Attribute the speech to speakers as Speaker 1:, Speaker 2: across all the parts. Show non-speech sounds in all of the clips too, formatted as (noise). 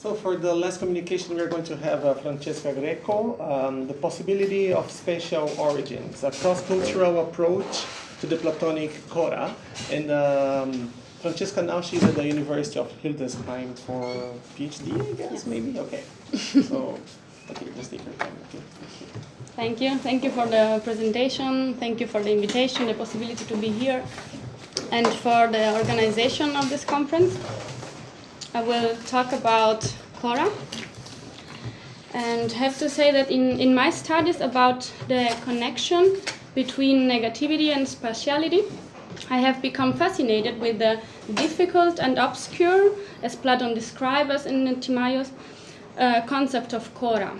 Speaker 1: So for the last communication, we're going to have uh, Francesca Greco, um, the possibility of spatial origins, a cross-cultural approach to the Platonic Cora. And um, Francesca now she's at the University of Hildesheim for PhD, I guess, maybe? Okay. (laughs) so, okay, just take your time. Okay.
Speaker 2: Thank you. Thank you for the presentation. Thank you for the invitation, the possibility to be here, and for the organization of this conference. I will talk about Cora. And have to say that in, in my studies about the connection between negativity and spatiality, I have become fascinated with the difficult and obscure, as Plato describes in Timaeus, uh, concept of Cora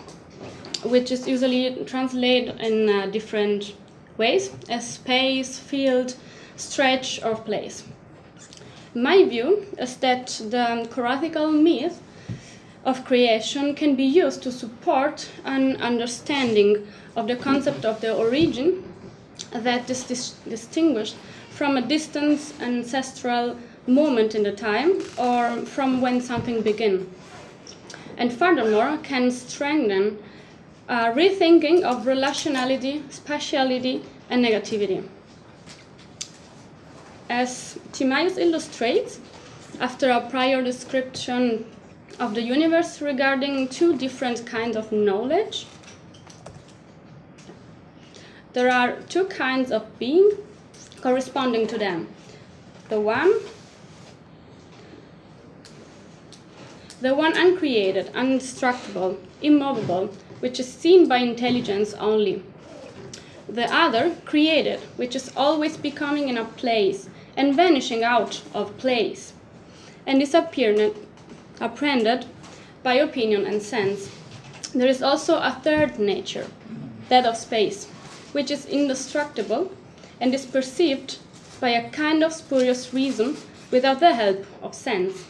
Speaker 2: which is usually translated in uh, different ways as space, field, stretch, or place. My view is that the coratical myth of creation can be used to support an understanding of the concept of the origin that is dis- distinguished from a distant ancestral moment in the time or from when something began. And furthermore, can strengthen a rethinking of relationality, spatiality, and negativity. As Timaeus illustrates, after a prior description of the universe regarding two different kinds of knowledge, there are two kinds of being corresponding to them. The one the one uncreated, indestructible, immovable, which is seen by intelligence only. The other, created, which is always becoming in a place and vanishing out of place, and is apprehended by opinion and sense. There is also a third nature, that of space, which is indestructible and is perceived by a kind of spurious reason without the help of sense.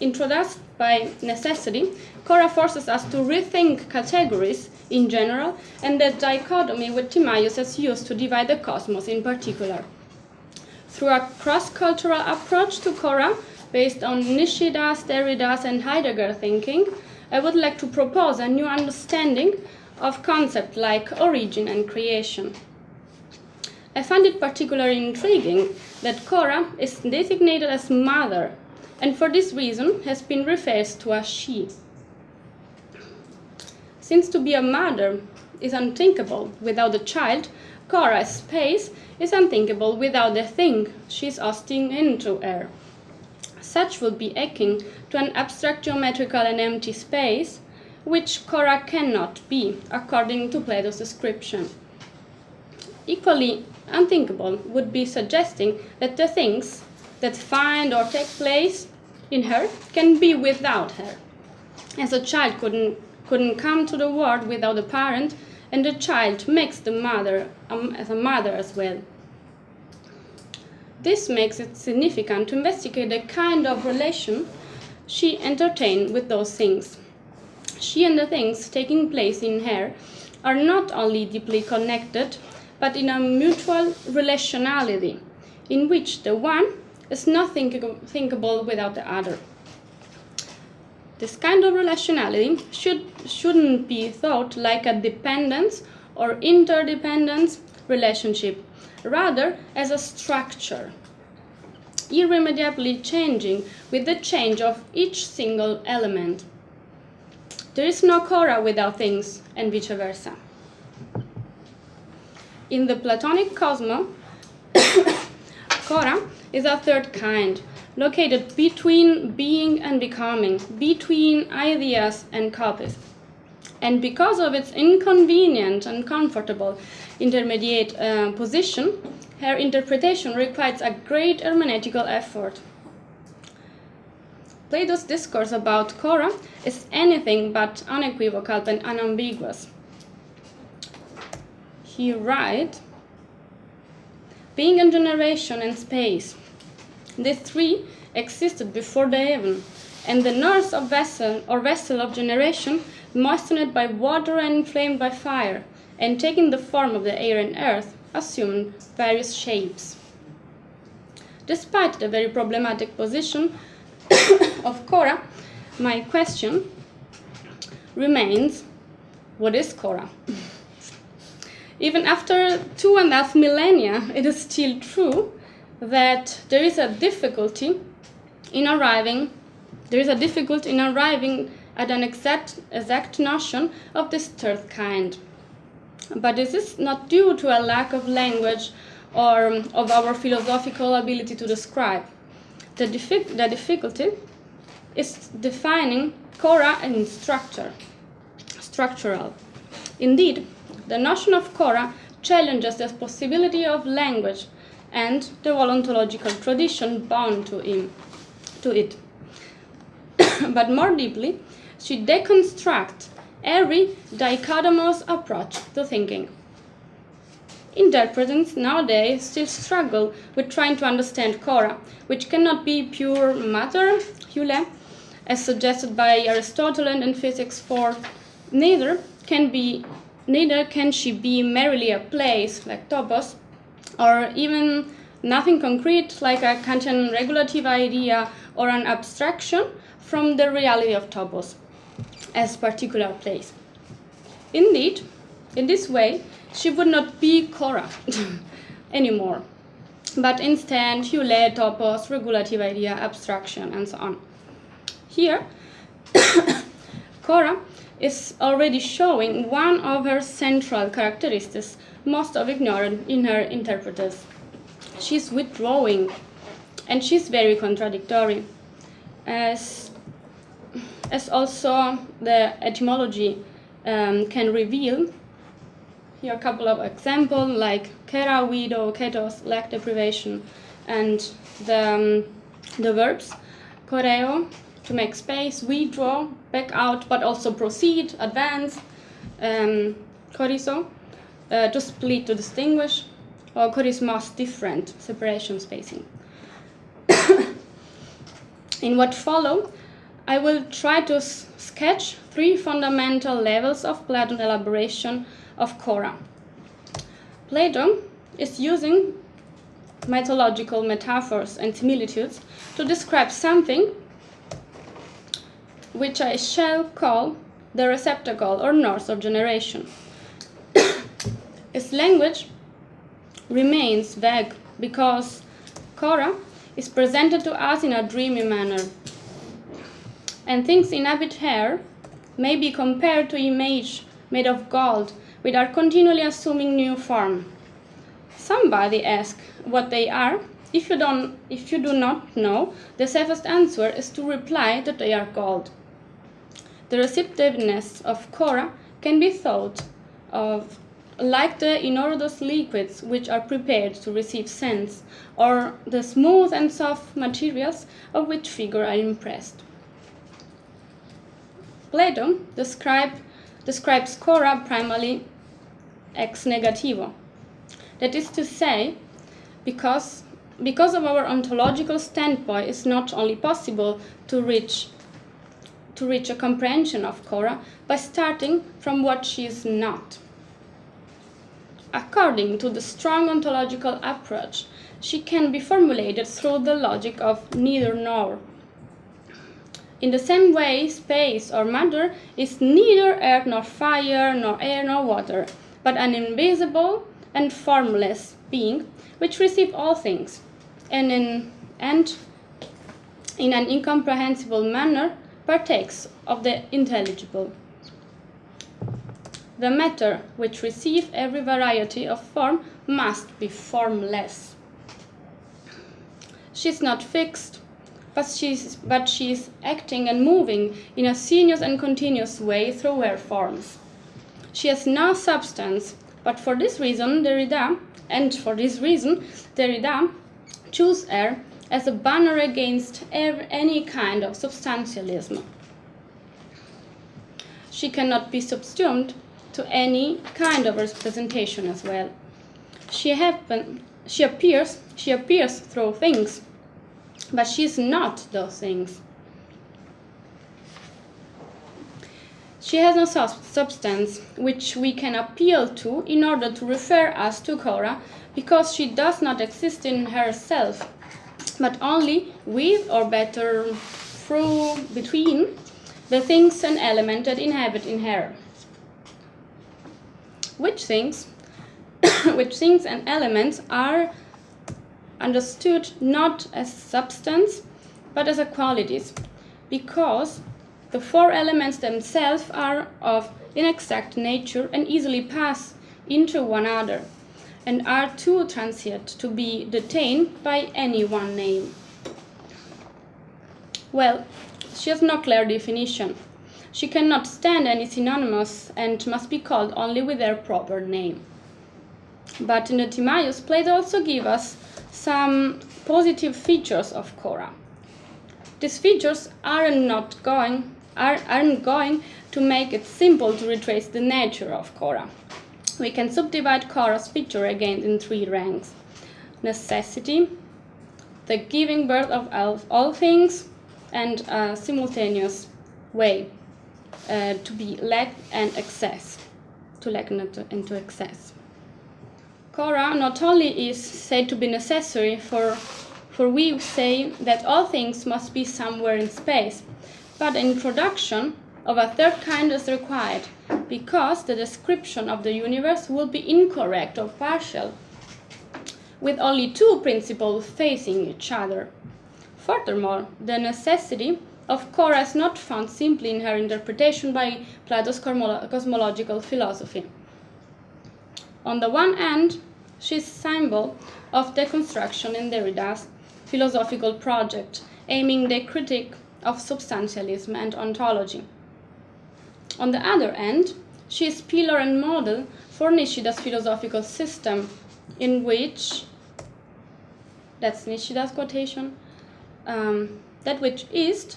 Speaker 2: Introduced by necessity, Cora forces us to rethink categories in general and the dichotomy with Timaeus has used to divide the cosmos in particular. Through a cross cultural approach to Cora, based on Nishida's, Derrida's, and Heidegger thinking, I would like to propose a new understanding of concepts like origin and creation. I find it particularly intriguing that Cora is designated as mother and for this reason has been referred to as she. Since to be a mother is unthinkable without a child, Cora's space is unthinkable without the thing she's hosting into her. Such would be akin to an abstract geometrical and empty space, which Cora cannot be, according to Plato's description. Equally unthinkable would be suggesting that the things that find or take place in her can be without her. As a child couldn't, couldn't come to the world without a parent, and the child makes the mother um, as a mother as well. This makes it significant to investigate the kind of relation she entertained with those things. She and the things taking place in her are not only deeply connected, but in a mutual relationality, in which the one is not think- thinkable without the other. This kind of relationality should, shouldn't be thought like a dependence or interdependence relationship, rather as a structure, irremediably changing with the change of each single element. There is no Cora without things, and vice versa. In the Platonic cosmos, Cora (coughs) is a third kind, located between being and becoming, between ideas and copies. And because of its inconvenient and comfortable intermediate uh, position, her interpretation requires a great hermeneutical effort. Plato's discourse about Cora is anything but unequivocal and unambiguous. He writes, being and generation and space. The three existed before the heaven, and the nurse of vessel or vessel of generation, moistened by water and inflamed by fire, and taking the form of the air and earth, assumed various shapes. Despite the very problematic position (coughs) of Cora, my question remains what is Cora? (laughs) Even after two and a half millennia, it is still true that there is a difficulty in arriving there is a difficulty in arriving at an exact, exact notion of this third kind. But this is not due to a lack of language or of our philosophical ability to describe. The, the difficulty is defining Cora in structure, structural. Indeed, the notion of Cora challenges the possibility of language and the ontological tradition bound to, him, to it. (coughs) but more deeply, she deconstructs every dichotomous approach to thinking. Interpreters nowadays still struggle with trying to understand Cora, which cannot be pure matter, Hule, as suggested by Aristotle and Physics 4. Neither can be neither can she be merely a place like topos, or even nothing concrete like a Kantian regulative idea or an abstraction from the reality of topos as particular place. Indeed, in this way, she would not be Cora (laughs) anymore, but instead Hule, topos, regulative idea, abstraction, and so on. Here, (coughs) Cora is already showing one of her central characteristics most of ignored in her interpreters. She's withdrawing, and she's very contradictory, as, as also the etymology um, can reveal. Here a couple of examples like kera, widow, ketos, lack deprivation, and the, um, the verbs koreo, to make space, withdraw, back out, but also proceed, advance, um, uh, to split, to distinguish, or chorismos, different, separation, spacing. (coughs) In what follow, I will try to sketch three fundamental levels of Platon elaboration of Cora. Plato is using mythological metaphors and similitudes to describe something which I shall call the receptacle or north of generation. Its language remains vague because Cora is presented to us in a dreamy manner, and things inhabit her may be compared to image made of gold, which are continually assuming new form. Somebody asks what they are. If you, don't, if you do not know, the safest answer is to reply that they are gold. The receptiveness of Cora can be thought of like the inodorous liquids which are prepared to receive scents, or the smooth and soft materials of which figures are impressed. Plato describe, describes Cora primarily ex negativo. That is to say, because, because of our ontological standpoint, it's not only possible to reach to reach a comprehension of Cora by starting from what she is not. According to the strong ontological approach, she can be formulated through the logic of neither nor. In the same way, space or matter is neither earth nor fire, nor air nor water, but an invisible and formless being which receives all things, and in, and in an incomprehensible manner partakes of the intelligible. The matter which receives every variety of form must be formless. She is not fixed, but she is, but she is acting and moving in a sinuous and continuous way through her forms. She has no substance, but for this reason Derrida, and for this reason Derrida, choose her as a banner against any kind of substantialism. She cannot be subsumed to any kind of representation as well. She happen, she appears, she appears through things, but she is not those things. She has no substance which we can appeal to in order to refer us to Cora because she does not exist in herself but only with or better through between the things and elements that inhabit in her. Which things, (coughs) which things and elements are understood not as substance but as a qualities, because the four elements themselves are of inexact nature and easily pass into one another, and are too transient to be detained by any one name. Well, she has no clear definition. She cannot stand any synonymous and must be called only with their proper name. But in the Timaeus, Plato also gives us some positive features of Cora. These features are not going, are, aren't going to make it simple to retrace the nature of Cora. We can subdivide Cora's feature again in three ranks. Necessity, the giving birth of all things, and a simultaneous way uh, to be lack and excess, to lack and to excess. Cora not only is said to be necessary for, for we say that all things must be somewhere in space, but an introduction of a third kind is required, because the description of the universe will be incorrect or partial, with only two principles facing each other. Furthermore, the necessity of is not found simply in her interpretation by Plato's cosmological philosophy. On the one hand, she is symbol of deconstruction in Derrida's philosophical project, aiming the critique of substantialism and ontology. On the other hand, she is pillar and model for Nishida's philosophical system, in which, that's Nishida's quotation, um, that which is,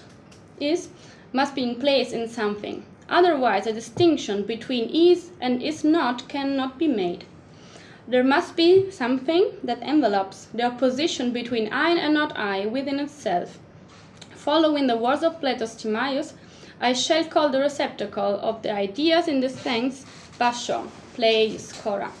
Speaker 2: is must be in place in something. Otherwise, a distinction between is and is not cannot be made. There must be something that envelopes the opposition between I and not I within itself. Following the words of Plato's Timaeus, I shall call the receptacle of the ideas in this sense basho, place, cora.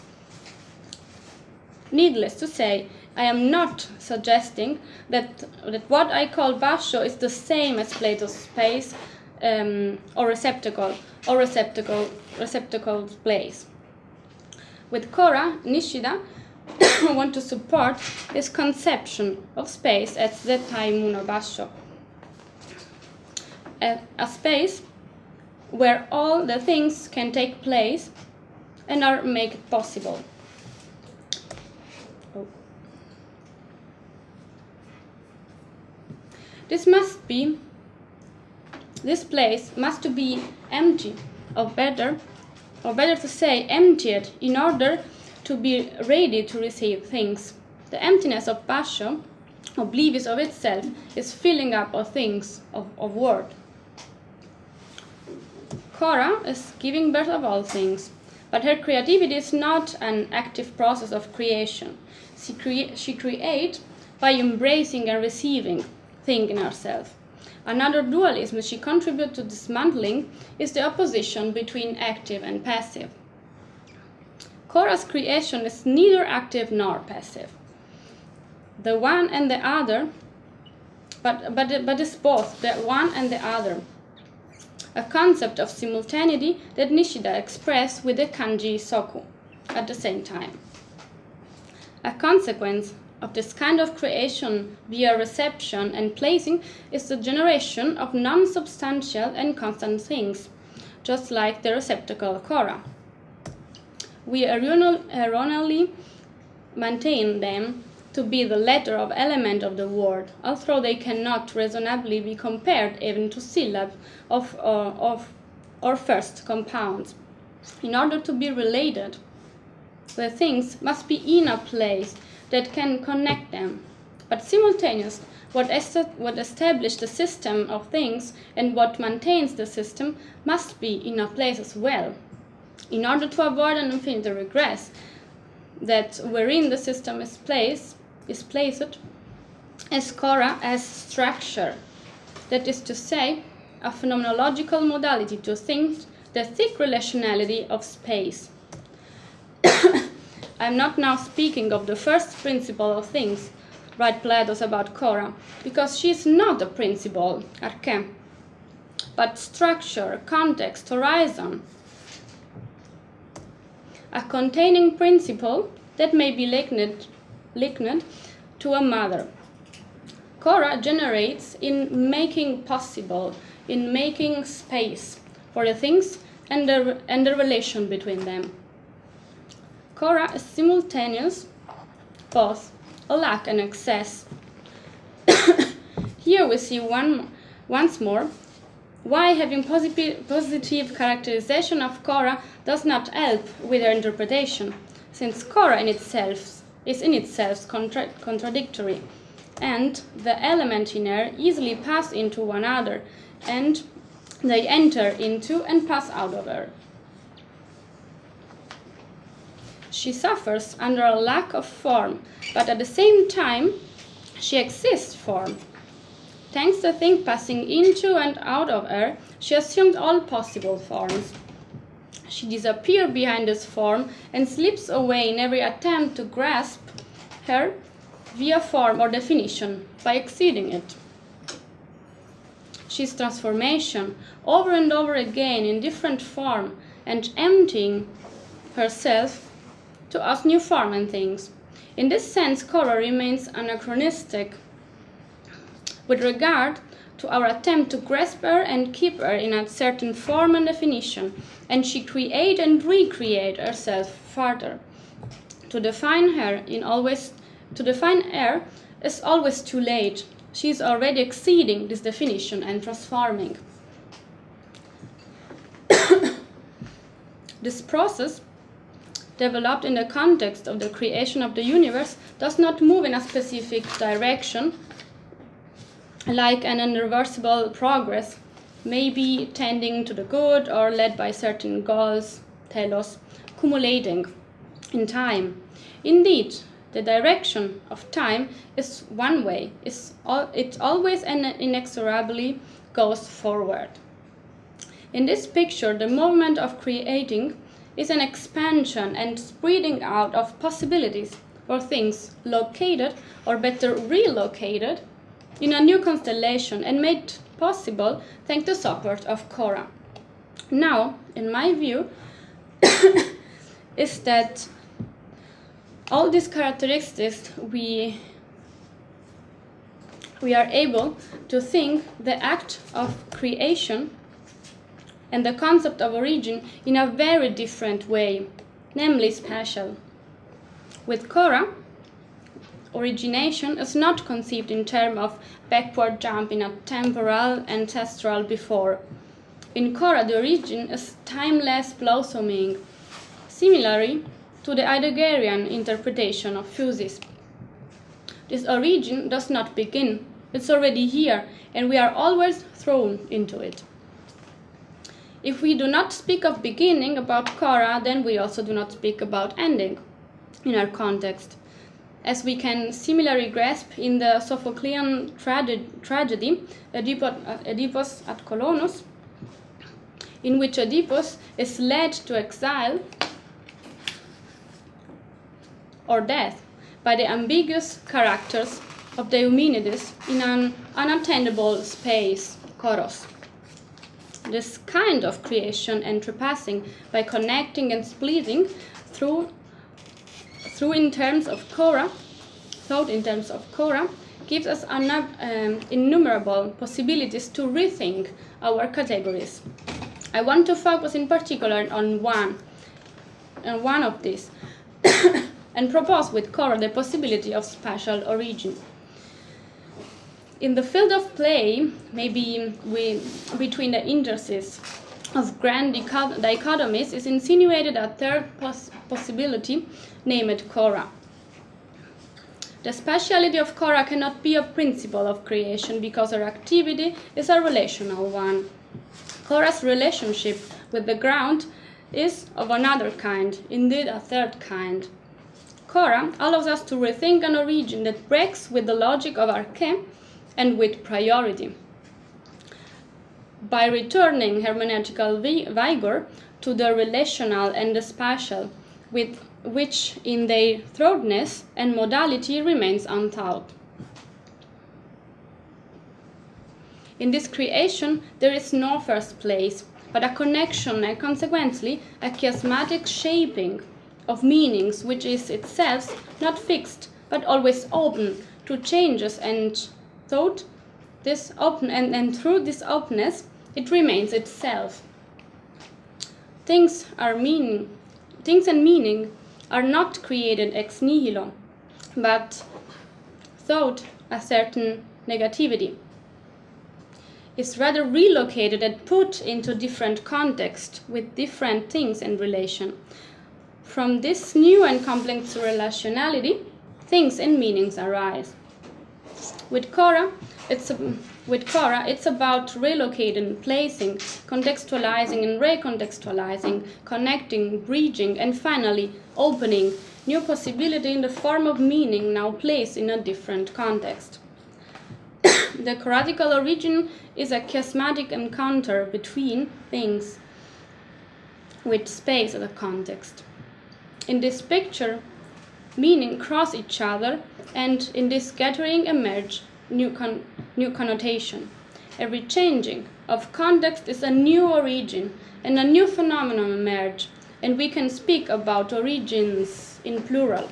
Speaker 2: Needless to say, I am not suggesting that, that what I call basho is the same as Plato's space um, or receptacle or receptacle receptacle place. With Cora, Nishida I (coughs) want to support his conception of space as the Taimuno Basho a, a space where all the things can take place and are made possible. This must be, this place must be empty, or better, or better to say emptied, in order to be ready to receive things. The emptiness of Basho, oblivious of itself, is filling up of things, of, of world. Cora is giving birth of all things, but her creativity is not an active process of creation. She, crea she creates by embracing and receiving things in herself. Another dualism she contributes to dismantling is the opposition between active and passive. Cora's creation is neither active nor passive. The one and the other, but, but, but it's both, the one and the other a concept of simultaneity that Nishida expressed with the kanji soku at the same time. A consequence of this kind of creation via reception and placing is the generation of non-substantial and constant things, just like the receptacle Cora. We erroneously maintain them to be the letter of element of the word, although they cannot reasonably be compared even to syllabes of, uh, of or first compounds. In order to be related, the things must be in a place that can connect them. But simultaneous, what, what establishes the system of things and what maintains the system must be in a place as well. In order to avoid an infinite regress, that wherein the system is placed, is placed as Cora as structure, that is to say, a phenomenological modality to think the thick relationality of space. (coughs) I'm not now speaking of the first principle of things, write Platos about Cora, because she is not a principle, arche, but structure, context, horizon, a containing principle that may be likened, likened to a mother. Cora generates in making possible, in making space for the things and the, and the relation between them. Cora is simultaneous, both a lack and excess. (coughs) Here we see one, once more why having positive, positive characterization of Cora does not help with her interpretation, since Cora in itself is in itself contra contradictory, and the element in her easily pass into one another, and they enter into and pass out of her. She suffers under a lack of form, but at the same time, she exists form. Thanks to things passing into and out of her, she assumes all possible forms. She disappears behind this form and slips away in every attempt to grasp her via form or definition by exceeding it. She's transformation over and over again in different form and emptying herself to us new form and things. In this sense, Cora remains anachronistic with regard to our attempt to grasp her and keep her in a certain form and definition, and she create and recreate herself further. To define her in always to define her is always too late. She is already exceeding this definition and transforming. (coughs) this process developed in the context of the creation of the universe does not move in a specific direction like an irreversible progress, maybe tending to the good or led by certain goals, telos, cumulating in time. Indeed, the direction of time is one way, it's al it always and inexorably goes forward. In this picture, the movement of creating is an expansion and spreading out of possibilities for things located or better relocated in a new constellation and made possible thanks to support of Cora. Now, in my view, (coughs) is that all these characteristics we we are able to think the act of creation and the concept of origin in a very different way, namely spatial. With Cora, origination is not conceived in terms of backward jump in a temporal ancestral before. In Cora, the origin is timeless blossoming, similarly to the Heideggerian interpretation of physis. This origin does not begin, it's already here, and we are always thrown into it. If we do not speak of beginning about Cora, then we also do not speak about ending in our context. As we can similarly grasp in the Sophoclean trage tragedy, Oedipus at Colonus, in which Oedipus is led to exile or death by the ambiguous characters of the Eumenides in an unattainable space, Koros. This kind of creation and repassing by connecting and splitting through, through in terms of Cora, thought in terms of Cora, gives us um, innumerable possibilities to rethink our categories. I want to focus in particular on one, on one of these, (coughs) and propose with Cora the possibility of spatial origin in the field of play, maybe we, between the indices of grand dichotomies is insinuated a third pos possibility, named Cora. The speciality of Cora cannot be a principle of creation because her activity is a relational one. Cora's relationship with the ground is of another kind, indeed a third kind. Cora allows us to rethink an origin that breaks with the logic of arche and with priority. By returning hermeneutical vigor to the relational and the spatial, with which in their thoroughness and modality remains untaught. In this creation, there is no first place, but a connection and consequently a chiasmatic shaping of meanings which is itself not fixed but always open to changes and thought this open and, and through this openness it remains itself. Things are meaning things and meaning are not created ex nihilo but thought a certain negativity is rather relocated and put into different context with different things in relation. From this new and complex relationality things and meanings arise with Cora, it's a, with Cora, it's about relocating, placing, contextualizing, and recontextualizing, connecting, bridging, and finally opening new possibility in the form of meaning now placed in a different context. (coughs) the coratical origin is a chiasmatic encounter between things with space as a context. In this picture, meaning cross each other and in this scattering emerge new, con new connotation. Every changing of context is a new origin and a new phenomenon emerge, and we can speak about origins in plural.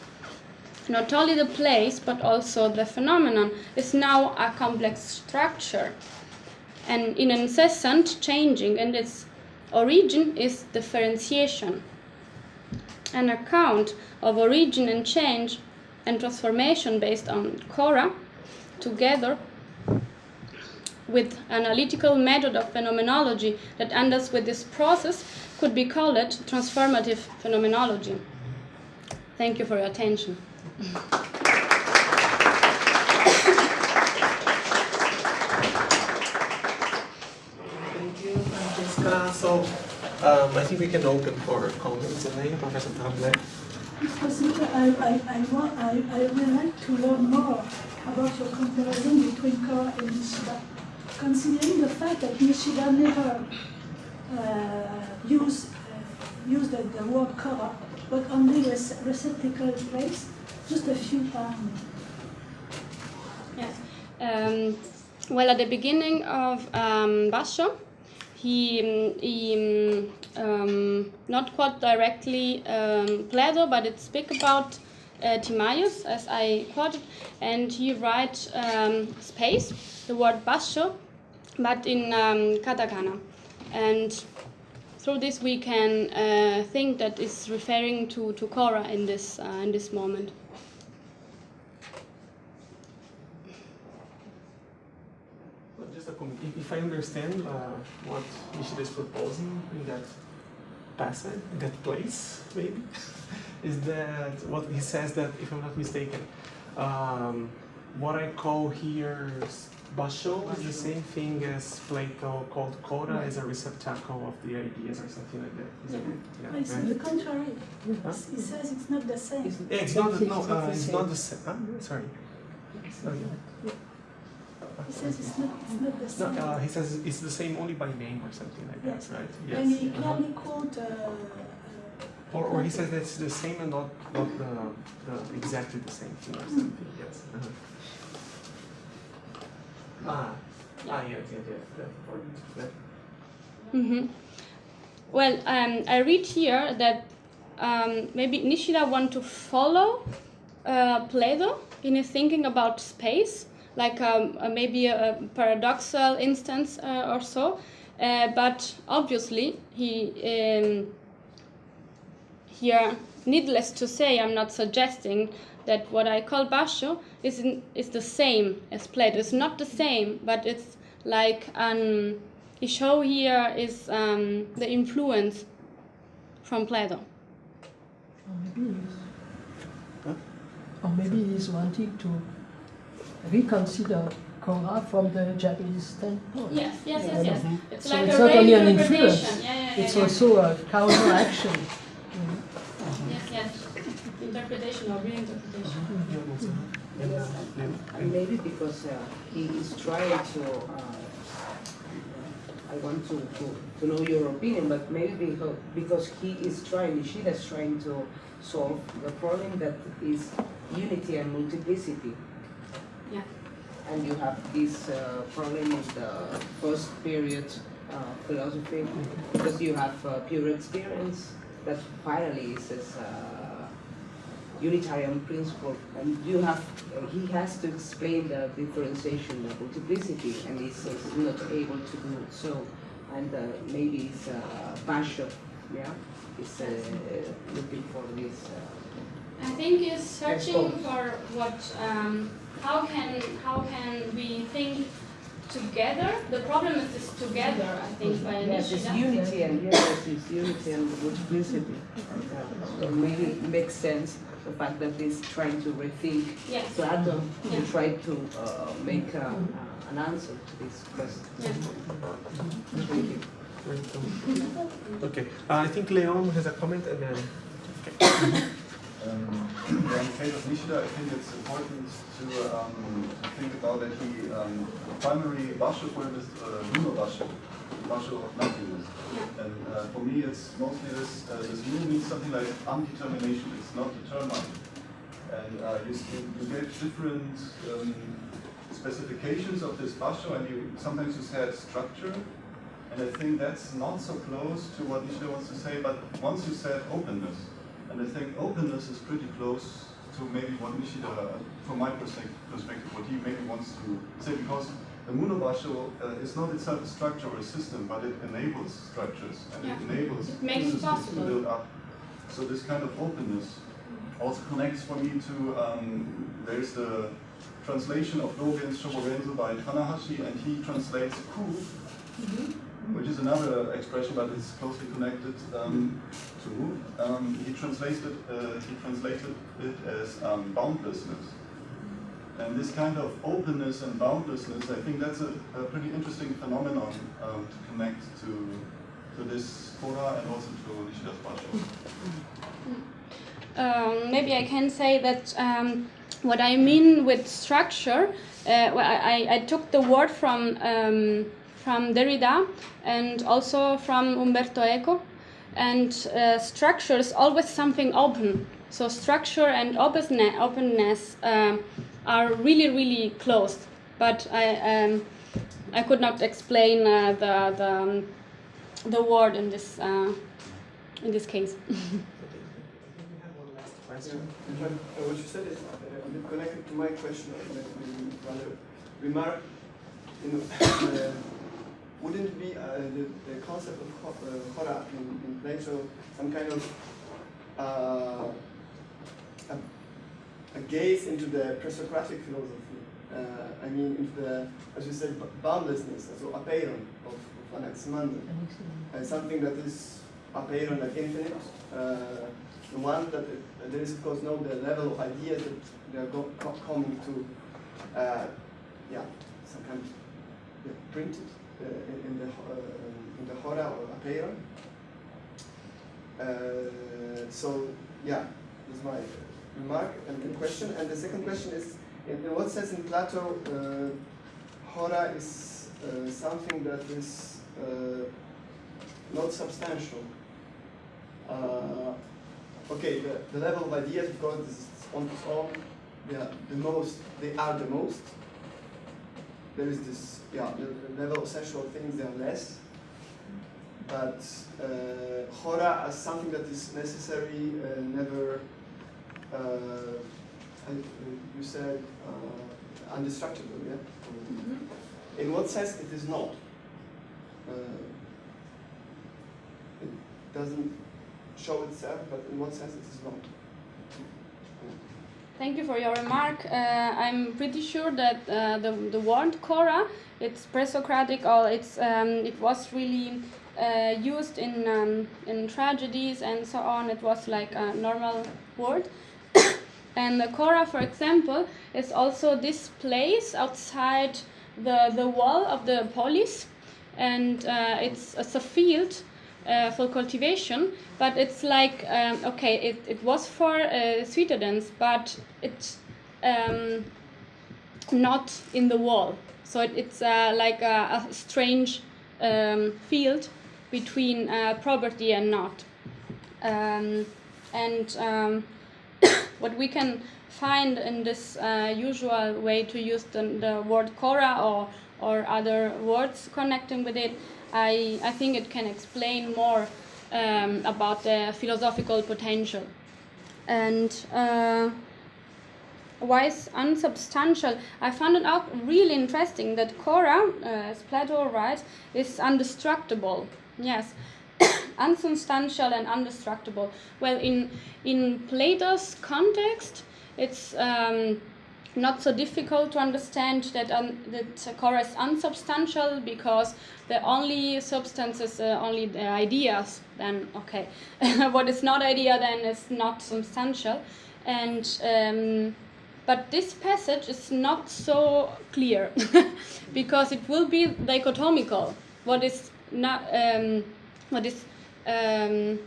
Speaker 2: Not only the place, but also the phenomenon is now a complex structure and in incessant changing, and its origin is differentiation. An account of origin and change and transformation based on Cora, together with analytical method of phenomenology that endes with this process, could be called transformative phenomenology. Thank you for your attention.
Speaker 1: Thank you, Francesca. So um, I think we can open for comments and Professor Tablet.
Speaker 3: Professor, I, I, I, I, I would like to learn more about your comparison between Cora and Nishida. Considering the fact that Nishida never uh, used, uh, used the, the word Cora, but only the receptacle place, just a few times.
Speaker 2: Yes. Um, well, at the beginning of um, Basho, he, he um, not quite directly um, Plato, but it speak about uh, Timaeus, as I quoted, and he write um, space, the word basho, but in um, katakana. And through this we can uh, think that is referring to, to Cora in this, uh, in this moment.
Speaker 1: Comment. If I understand uh, what Nishida is proposing in that passage, that place, maybe, (laughs) is that what he says that, if I'm not mistaken, um, what I call here basho is the same thing as Plato called Cora as a receptacle of the ideas or something like that. Is it?
Speaker 3: Yeah, it's right? the contrary. Huh? He says it's not the same. It's,
Speaker 1: yeah, it's not. The, no, uh, it's not the same. Huh? Sorry. Oh, yeah.
Speaker 3: He says it's not, it's not the same.
Speaker 1: No, uh, he says it's the same only by name or something like yes. that, right?
Speaker 3: Yes. And he clearly uh -huh. quote. Uh,
Speaker 1: or, or he says that it's the same and not, not the, the exactly the same thing or hmm. something. Mm. Yes. Uh -huh. Ah. Ah. Yes. Yes. Yes. That,
Speaker 2: mm -hmm. Well, um, I read here that um, maybe Nishida want to follow uh, Plato in his thinking about space like um, uh, maybe a, a, paradoxal instance uh, or so. Uh, but obviously, he um, here, needless to say, I'm not suggesting that what I call basho is in, is the same as Plato. It's not the same, but it's like an the show here is um, the influence from Plato.
Speaker 4: Or maybe, huh? or maybe he's wanting to reconsider Cora from the Japanese standpoint.
Speaker 2: Yes, yes, yes, yes. Mm -hmm. It's
Speaker 4: so
Speaker 2: like
Speaker 4: it's
Speaker 2: a
Speaker 4: not only an influence,
Speaker 2: yeah, yeah, yeah,
Speaker 4: it's yeah. also a counteraction. mm
Speaker 2: -hmm. Yes, yes. Interpretation or reinterpretation. Mm -hmm.
Speaker 5: and maybe because uh, he is trying to, uh, I want to, to, to know your opinion, but maybe because, because he is trying, Nishida is trying to solve the problem that is unity and multiplicity.
Speaker 2: Yeah.
Speaker 5: and you have this uh, problem in the first period uh, philosophy because you have uh, pure experience that finally is this uh, Unitarian principle, and you have uh, he has to explain the differentiation, the multiplicity, and he's, he's not able to do it so, and uh, maybe it's uh, Basho, yeah, is uh, looking for this. Uh,
Speaker 2: I think he's searching
Speaker 5: Yes,
Speaker 2: for what um, how can how can we think together. The problem is this together. I think by
Speaker 5: Yes, it's unity and yes, it's unity and multiplicity. Uh, so maybe it makes sense the fact that he's trying to rethink
Speaker 2: Yes.
Speaker 5: Plato
Speaker 2: Yeah.
Speaker 5: to try to uh, make uh, uh, an answer to this question.
Speaker 2: Yeah.
Speaker 5: Thank you.
Speaker 1: Okay, uh, I think Leon has a comment and then. (coughs) (coughs) (coughs)
Speaker 6: Um, yeah, in the case of Nishida, I think it's important to, um, to think about that he um, primary basho for him is uh, Mu no basho, basho of nothingness. And uh, for me, it's mostly this. Uh, this Mu no means something like undetermination. It's not determined. And uh, you, you, different um, specifications of this basho, and you sometimes you said structure. And I think that's not so close to what Nishida wants to say. But once you said openness. And I think openness is pretty close to maybe what Nishida, from my perspective, perspective what he maybe wants to say, because the Munobasho uh, is not itself a structure or a system, but it enables structures and
Speaker 2: Yeah.
Speaker 6: it enables
Speaker 2: It makes
Speaker 6: systems to build up. So this kind of openness also connects for me to, um, there's the translation of Dogen's Shobogenzo by Tanahashi, and he translates ku, which is another expression, but it's closely connected um, to. Um, he translated uh, he translated it as um, boundlessness, and this kind of openness and boundlessness, I think that's a, a pretty interesting phenomenon um, to connect to to this Kora and also to Nishida's Basho.
Speaker 2: um, maybe I can say that um, what I mean with structure, uh, well, I, I took the word from from Derrida and also from Umberto Eco, and uh, structure is always something open. So structure and openness, um, are really really close. But I um, I could not explain uh, the the, um, the word in this uh, in this case. (laughs)
Speaker 1: Question.
Speaker 7: what you said is a bit connected to my question, rather remark. You know, (coughs) uh, wouldn't be uh, the, the concept of ho- uh, hora in, in So some kind of uh, a, a gaze into the pre-Socratic philosophy? Uh, I mean, into the, as you said, boundlessness, so apeiron of, of Anaximander uh, something that is apparent like infinite. Uh, the one that it, that there is of course no the level of ideas that they are co- coming to, uh, yeah, some kind of yeah, printed uh, in, the uh, in the hora or apparent. Uh, so yeah, that's my remark and question. And the second question is, in, what sense in Plato, uh, hora is something that is not substantial. Okay, the, the level of ideas, because this is on its own, they are the most, they are the most. There is this, yeah, level of sensual things, they are less. But uh, hora as something that is necessary, uh, never, uh, you said, uh, indestructible, yeah? In what sense it is not? Uh, it doesn't show itself, but in what sense it is not?
Speaker 2: Thank you for your remark. Uh, I'm pretty sure that uh, the, the word Cora, it's pre-Socratic or it's um, it was really uh, used in um, in tragedies and so on. It was like a normal word. (coughs) and the Cora, for example, is also this place outside the the wall of the polis, and uh, it's, it's a field uh, for cultivation, but it's like um, okay, it, it was for uh, citizens, but it's um, not in the wall. So it, it's uh, like a, a strange um, field between uh, property and not. Um, and um, (coughs) what we can find in this uh, usual way to use the, the word Cora or, or other words connecting with it, I, I think it can explain more um, about the philosophical potential. And uh, why is unsubstantial? I found it out really interesting that Cora, uh, as Plato writes, is undestructible. Yes, (coughs) unsubstantial and undestructible. Well, in in Plato's context, it's um, not so difficult to understand that um, that Cora is unsubstantial because the only substance is uh, only the ideas. Then okay, (laughs) what is not idea then is not substantial, and um, but this passage is not so clear (laughs) because it will be dichotomical. What is not um, what is um,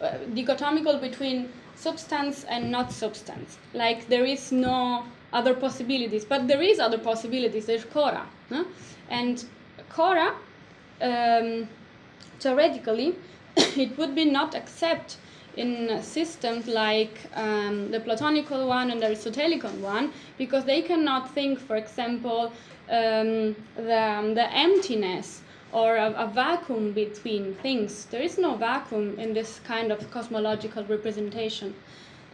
Speaker 2: uh, dichotomical between substance and not substance. Like there is no other possibilities, but there is other possibilities. There's Cora, no? and Cora um, theoretically (coughs) it would be not accept in systems like um, the Platonical one and the Aristotelical one because they cannot think, for example, um, the, um, the emptiness or a, a, vacuum between things. There is no vacuum in this kind of cosmological representation,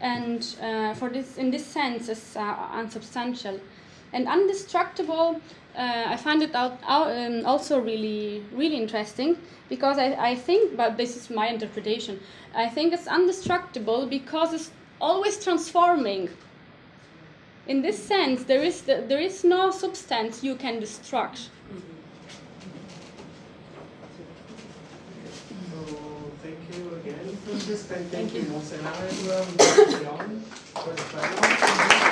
Speaker 2: and uh, for this, in this sense, it's uh, unsubstantial and undestructible. Uh, I find it out, out um, also really, really interesting because I, I think, but this is my interpretation. I think it's undestructible because it's always transforming. In this sense, there is the, there is no substance you can destruct.
Speaker 1: So thank you again, Francisca, and thank, you, Monsenara, as well, and Leon, for the panel.